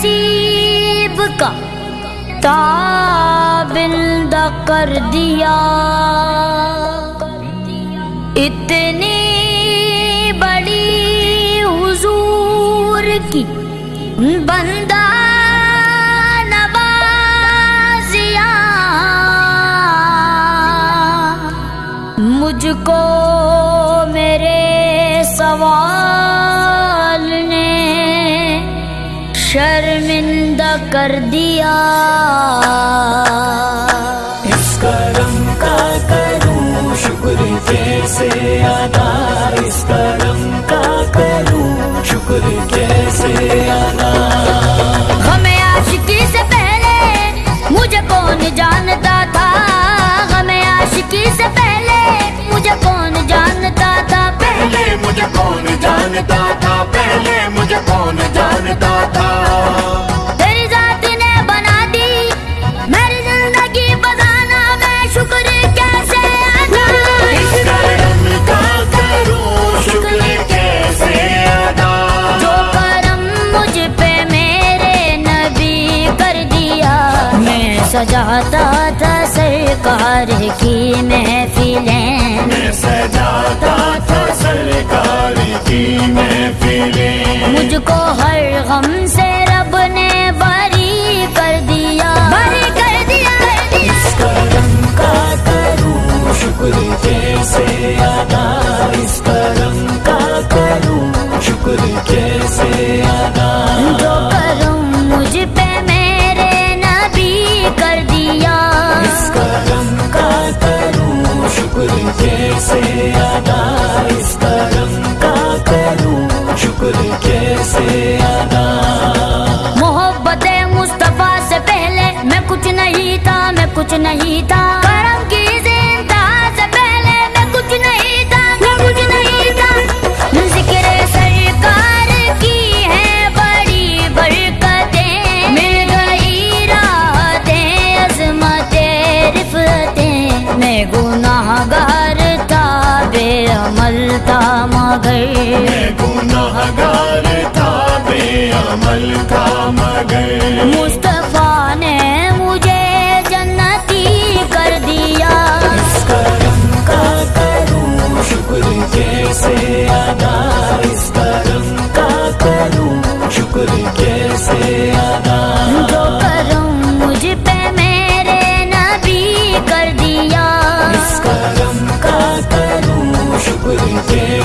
नसीब का ताबिंद कर दिया। इतनी बड़ी हुजूर की बंदा कर दिया। इस करम का करूँ शुक्र कैसे अदा। इस करम का करूँ शुक्र कैसे अदा। हमें आशिकी से पहले मुझे कौन जानता था? हमें आशिकी से पहले मुझे कौन जानता था? पहले मुझे कौन जानता था? पहले मुझे कौन जानता था? सजाता था सरकार की महफिलें। मैं सजाता था सरकार की महफिलें। मुझको हर गम से कुछ नहीं था। करम की ज़िंदा से पहले मैं कुछ नहीं था। मैं कुछ नहीं था। ज़िक्र सरकार की है बड़ी बरकतें। मिल गई राहतें, अजमतें, रिफतें। मैं गुनाहगार था, बेअमल था, मगर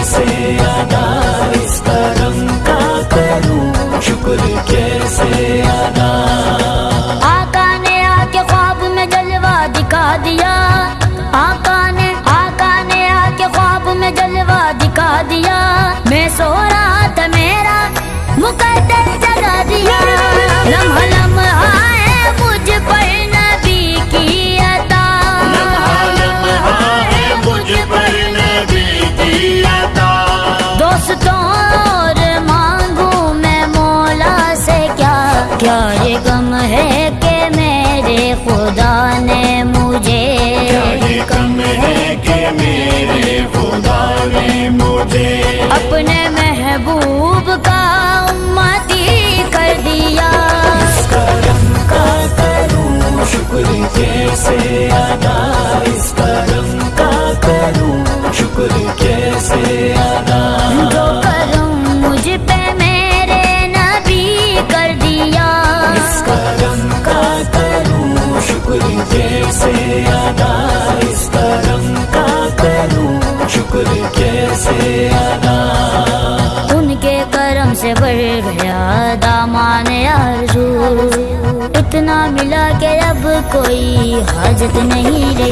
कैसे अदा इस करम का करूँ। शुक्र कैसे अदा क्या ये गम है कि मेरे खुदा ने मुझे। क्या ये कम है कि मेरे खुदा ने मुझे। अपने महबूब का उम्मती कर दिया। इस करम का करूँ शुक्र कैसे अदा इस कोई हाजत नहीं रही।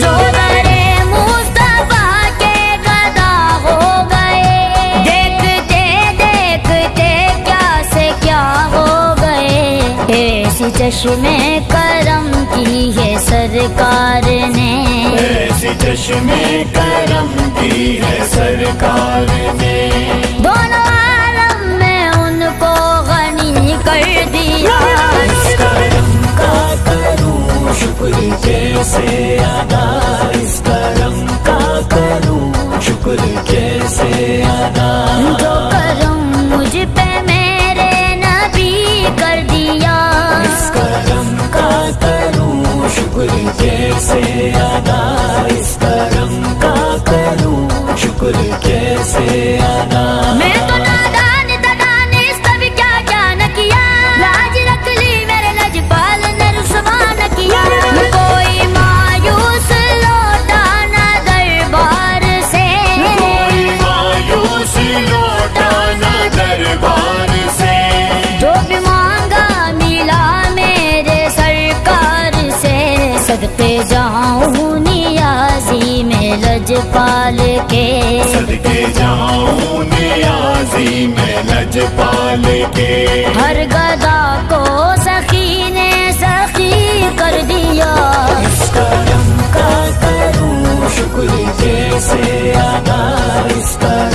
जो दरे मुस्तफ़ा के गदा हो गए। देखते देखते क्या से क्या हो गए। ऐसी चश्मे करम की है सरकार ने। ऐसी चश्मे करम की है सरकार ने। दोनों लजपाल के सदके जाऊँ नियाजी में लजपाल के। हर गदा को सखी ने सखी कर दिया। इस करम का करूँ शुक्र जैसे आदा इस करम